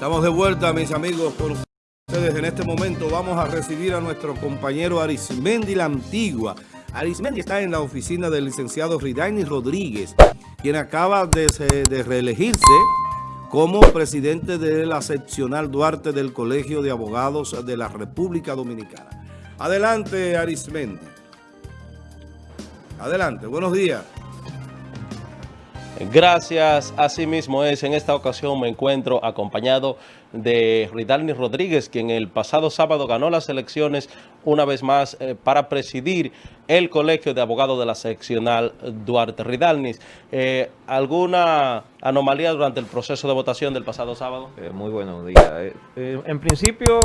Estamos de vuelta, mis amigos, con ustedes. En este momento vamos a recibir a nuestro compañero Arismendi La Antigua. Arismendi está en la oficina del licenciado Ridaini Rodríguez, quien acaba de, de reelegirse como presidente de la seccional Duarte del Colegio de Abogados de la República Dominicana. Adelante, Arismendi. Adelante, buenos días. Gracias, así mismo es. En esta ocasión me encuentro acompañado de Ridalni Rodríguez, quien el pasado sábado ganó las elecciones una vez más eh, para presidir el Colegio de Abogados de la Seccional Duarte Ridalnis. Eh, ¿Alguna anomalía durante el proceso de votación del pasado sábado? Eh, muy buenos días. en principio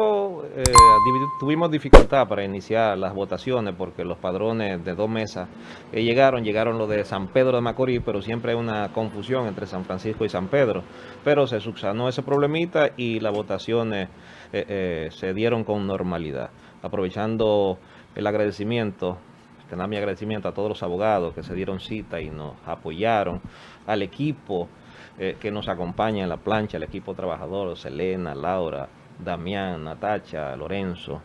tuvimos dificultad para iniciar las votaciones porque los padrones de dos mesas llegaron, llegaron los de San Pedro de Macorís, pero siempre hay una confusión entre San Francisco y San Pedro. Pero se subsanó ese problemita y las votaciones se dieron con normalidad. Aprovechando el agradecimiento tener mi agradecimiento a todos los abogados que se dieron cita y nos apoyaron, al equipo eh, que nos acompaña en la plancha, el equipo trabajador, Selena, Laura, Damián, Natacha, Lorenzo.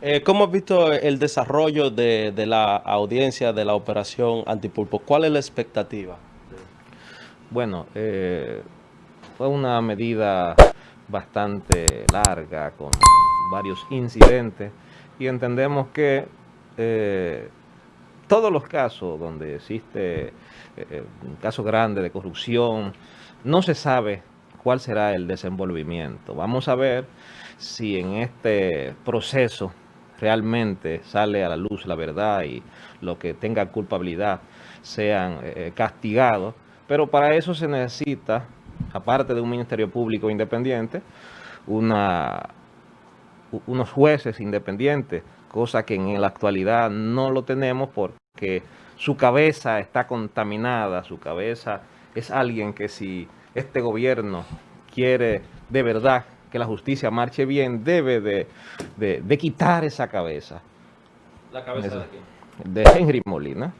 Eh, ¿Cómo has visto el desarrollo de, la audiencia de la operación Antipulpo? ¿Cuál es la expectativa? Bueno, eh, fue una medida bastante larga, con varios incidentes, y entendemos que todos los casos donde existe eh, eh, un caso grande de corrupción, no se sabe cuál será el desenvolvimiento. Vamos a ver si en este proceso realmente sale a la luz la verdad y lo que tenga culpabilidad sean eh, castigados, pero para eso se necesita, aparte de un Ministerio Público independiente, una, unos jueces independientes cosa que en la actualidad no lo tenemos porque su cabeza está contaminada, su cabeza es alguien que si este gobierno quiere de verdad que la justicia marche bien, debe de, quitar esa cabeza. ¿La cabeza de quién? De Henry Molina.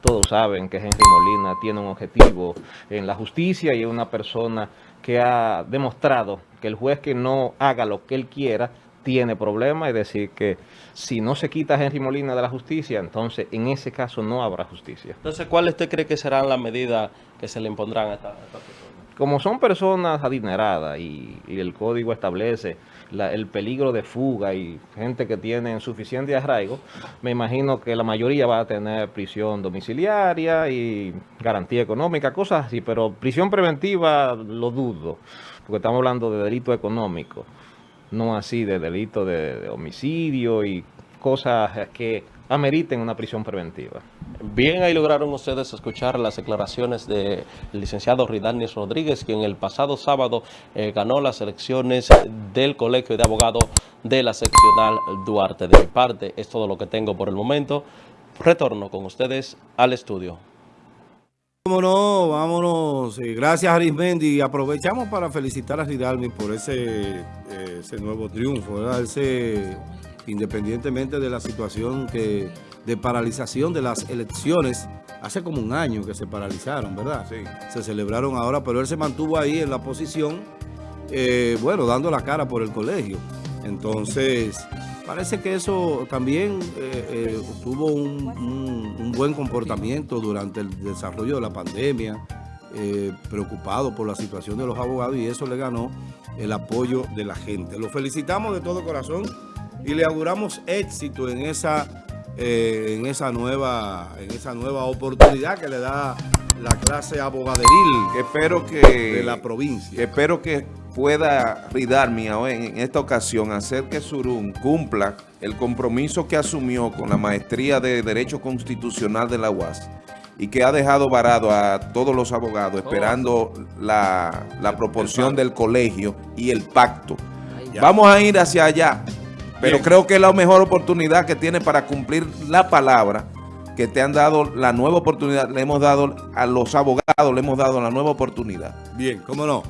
Todos saben que Henry Molina tiene un objetivo en la justicia y es una persona que ha demostrado que el juez que no haga lo que él quiera tiene problemas, es decir, que si no se quita Henry Molina de la justicia, entonces en ese caso no habrá justicia. Entonces, ¿cuál usted cree que serán las medidas que se le impondrán a esta, persona? Como son personas adineradas y, el código establece el peligro de fuga y gente que tiene suficiente arraigo, me imagino que la mayoría va a tener prisión domiciliaria y garantía económica, cosas así, pero prisión preventiva lo dudo, porque estamos hablando de delito económico no así de delito de, homicidio y cosas que ameriten una prisión preventiva. Bien, ahí lograron ustedes escuchar las declaraciones del licenciado Ridanis Rodríguez, quien el pasado sábado eh, ganó las elecciones del Colegio de Abogados de la seccional Duarte. De mi parte, es todo lo que tengo por el momento. Retorno con ustedes al estudio. Vámonos, vámonos. Gracias, Arismendi. Aprovechamos para felicitar a Ridalmi por ese, eh, ese nuevo triunfo, ¿verdad? Ese, independientemente de la situación que de paralización de las elecciones, hace como un año que se paralizaron, ¿verdad? Sí. Se celebraron ahora, pero él se mantuvo ahí en la posición, eh, bueno, dando la cara por el colegio. Entonces, Parece que eso también eh, eh, tuvo un, buen comportamiento durante el desarrollo de la pandemia, preocupado por la situación de los abogados y eso le ganó el apoyo de la gente. Lo felicitamos de todo corazón y le auguramos éxito en esa, en esa, nueva, en esa nueva oportunidad que le da la clase abogaderil espero que, de la provincia. espero que pueda Ridarmi en esta ocasión hacer que Surún cumpla el compromiso que asumió con la maestría de Derecho Constitucional de la UAS y que ha dejado varado a todos los abogados esperando la, proporción del colegio y el pacto. Vamos a ir hacia allá, pero creo que es la mejor oportunidad que tiene para cumplir la palabra que te han dado la nueva oportunidad, le hemos dado a los abogados, le hemos dado la nueva oportunidad. Bien, cómo no.